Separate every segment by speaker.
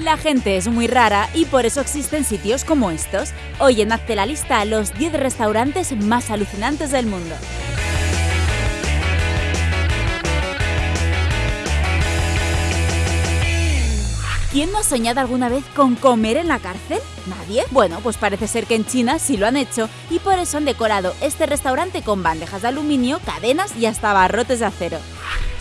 Speaker 1: La gente es muy rara y por eso existen sitios como estos. Hoy en Hazte la lista los 10 restaurantes más alucinantes del mundo. ¿Quién no ha soñado alguna vez con comer en la cárcel? ¿Nadie? Bueno, pues parece ser que en China sí lo han hecho y por eso han decorado este restaurante con bandejas de aluminio, cadenas y hasta barrotes de acero.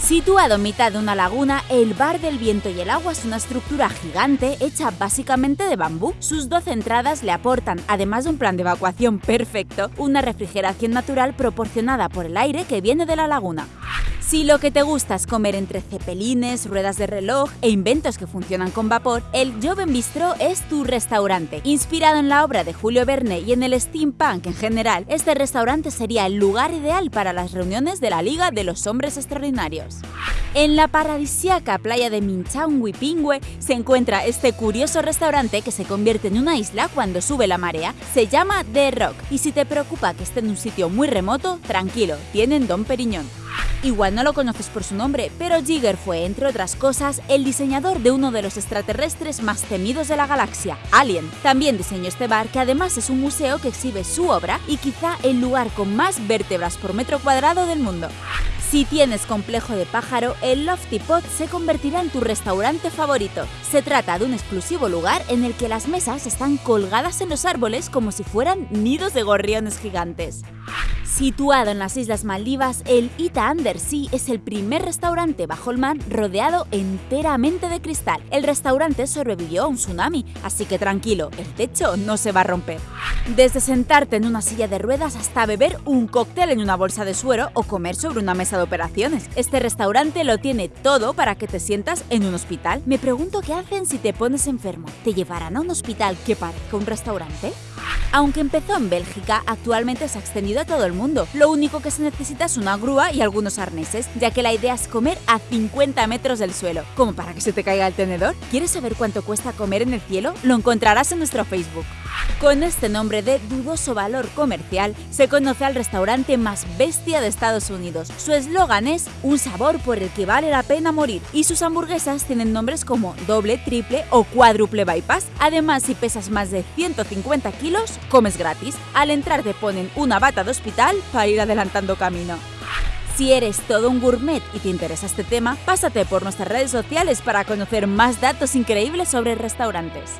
Speaker 1: Situado en mitad de una laguna, el Bar del Viento y el Agua es una estructura gigante hecha básicamente de bambú. Sus 12 entradas le aportan, además de un plan de evacuación perfecto, una refrigeración natural proporcionada por el aire que viene de la laguna. Si lo que te gusta es comer entre cepelines, ruedas de reloj e inventos que funcionan con vapor, el Joven Bistro es tu restaurante. Inspirado en la obra de Julio Verne y en el steampunk en general, este restaurante sería el lugar ideal para las reuniones de la Liga de los Hombres Extraordinarios. En la paradisíaca playa de Minchang-Wipingwe se encuentra este curioso restaurante que se convierte en una isla cuando sube la marea. Se llama The Rock y si te preocupa que esté en un sitio muy remoto, tranquilo, tienen Don Periñón. Igual no lo conoces por su nombre, pero Jigger fue, entre otras cosas, el diseñador de uno de los extraterrestres más temidos de la galaxia, Alien. También diseñó este bar, que además es un museo que exhibe su obra y quizá el lugar con más vértebras por metro cuadrado del mundo. Si tienes complejo de pájaro, el Lofty Pot se convertirá en tu restaurante favorito. Se trata de un exclusivo lugar en el que las mesas están colgadas en los árboles como si fueran nidos de gorriones gigantes. Situado en las Islas Maldivas, el Ita Undersea es el primer restaurante bajo el mar rodeado enteramente de cristal. El restaurante sobrevivió a un tsunami, así que tranquilo, el techo no se va a romper. Desde sentarte en una silla de ruedas hasta beber un cóctel en una bolsa de suero o comer sobre una mesa de operaciones. Este restaurante lo tiene todo para que te sientas en un hospital. Me pregunto qué hacen si te pones enfermo. ¿Te llevarán a un hospital que parezca un restaurante? Aunque empezó en Bélgica, actualmente se ha extendido a todo el mundo. Lo único que se necesita es una grúa y algunos arneses, ya que la idea es comer a 50 metros del suelo. ¿Como para que se te caiga el tenedor? ¿Quieres saber cuánto cuesta comer en el cielo? Lo encontrarás en nuestro Facebook. Con este nombre de dudoso valor comercial, se conoce al restaurante más bestia de Estados Unidos. Su eslogan es un sabor por el que vale la pena morir y sus hamburguesas tienen nombres como doble, triple o cuádruple bypass. Además, si pesas más de 150 kilos, comes gratis. Al entrar te ponen una bata de hospital para ir adelantando camino. Si eres todo un gourmet y te interesa este tema, pásate por nuestras redes sociales para conocer más datos increíbles sobre restaurantes.